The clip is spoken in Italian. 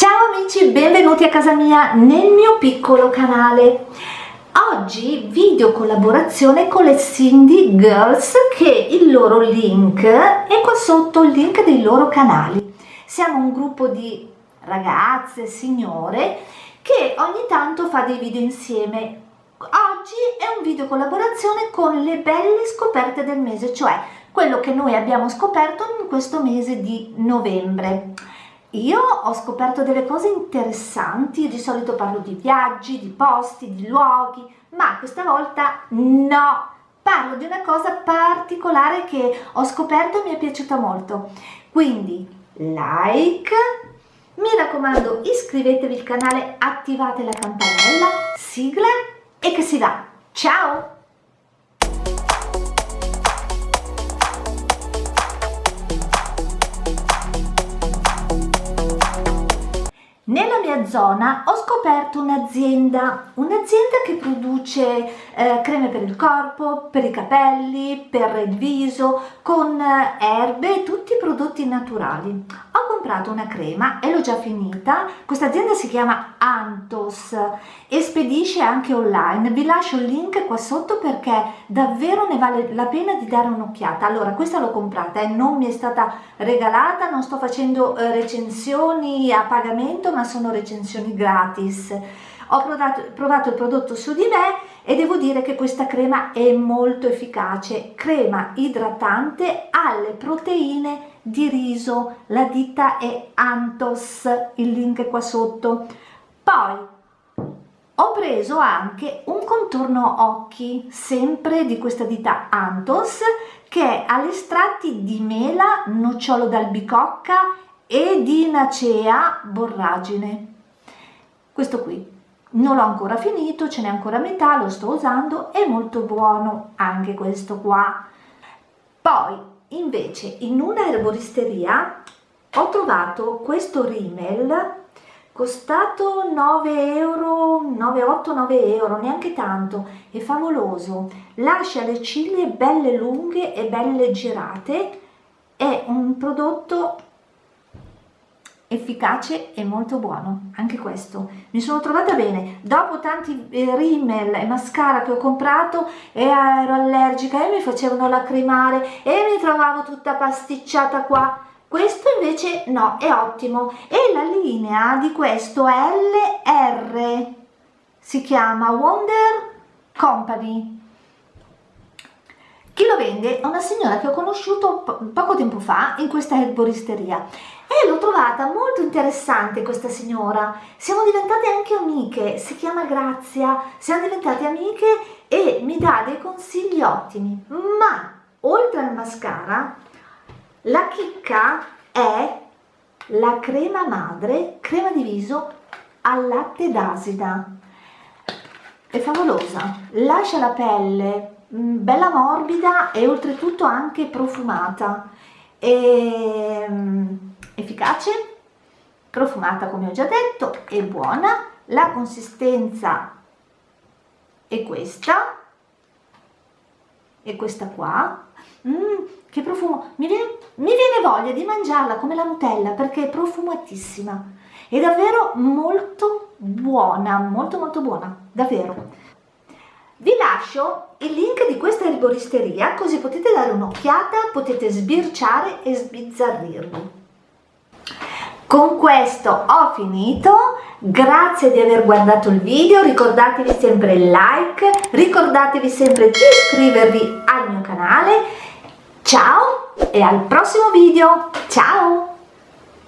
Ciao amici, benvenuti a casa mia nel mio piccolo canale. Oggi video collaborazione con le Cindy Girls che il loro link è qua sotto il link dei loro canali. Siamo un gruppo di ragazze, signore che ogni tanto fa dei video insieme. Oggi è un video collaborazione con le belle scoperte del mese, cioè quello che noi abbiamo scoperto in questo mese di novembre. Io ho scoperto delle cose interessanti, di solito parlo di viaggi, di posti, di luoghi, ma questa volta no! Parlo di una cosa particolare che ho scoperto e mi è piaciuta molto. Quindi like, mi raccomando iscrivetevi al canale, attivate la campanella, sigla e che si va! Ciao! Zona ho scoperto un'azienda, un'azienda che produce eh, creme per il corpo, per i capelli, per il viso, con eh, erbe e tutti i prodotti naturali. Ho comprato una crema e l'ho già finita, questa azienda si chiama Antos e spedisce anche online, vi lascio il link qua sotto perché davvero ne vale la pena di dare un'occhiata. Allora questa l'ho comprata e non mi è stata regalata, non sto facendo eh, recensioni a pagamento ma sono recensioni gratis. Ho provato, provato il prodotto su di me e devo dire che questa crema è molto efficace. Crema idratante alle proteine di riso, la ditta è Antos, il link è qua sotto. Poi ho preso anche un contorno occhi, sempre di questa ditta Antos, che ha gli estratti di mela, nocciolo d'albicocca e di Nacea borragine questo qui non l'ho ancora finito ce n'è ancora metà lo sto usando è molto buono anche questo qua. Poi invece in una erboristeria ho trovato questo rimel costato 9 euro 9,8 9 euro neanche tanto è favoloso. Lascia le ciglia belle lunghe e belle girate è un prodotto efficace e molto buono anche questo. Mi sono trovata bene. Dopo tanti eh, e mascara che ho comprato e ero allergica e mi facevano lacrimare e mi trovavo tutta pasticciata qua. Questo invece no è ottimo. E la linea di questo LR si chiama Wonder Company chi lo vende è una signora che ho conosciuto po poco tempo fa in questa erboristeria e l'ho trovata molto interessante questa signora. Siamo diventate anche amiche, si chiama Grazia, siamo diventate amiche e mi dà dei consigli ottimi. Ma oltre al mascara, la chicca è la crema madre, crema di viso al latte d'asida. È favolosa, lascia la pelle bella morbida e oltretutto anche profumata. E, mm, efficace, profumata come ho già detto, è buona, la consistenza è questa, è questa qua, mm, che profumo, mi viene, mi viene voglia di mangiarla come la Nutella perché è profumatissima, è davvero molto buona, molto molto buona, davvero. Vi lascio il link di questa erboristeria così potete dare un'occhiata, potete sbirciare e sbizzarrirvi. Con questo ho finito, grazie di aver guardato il video, ricordatevi sempre il like, ricordatevi sempre di iscrivervi al mio canale, ciao e al prossimo video, ciao!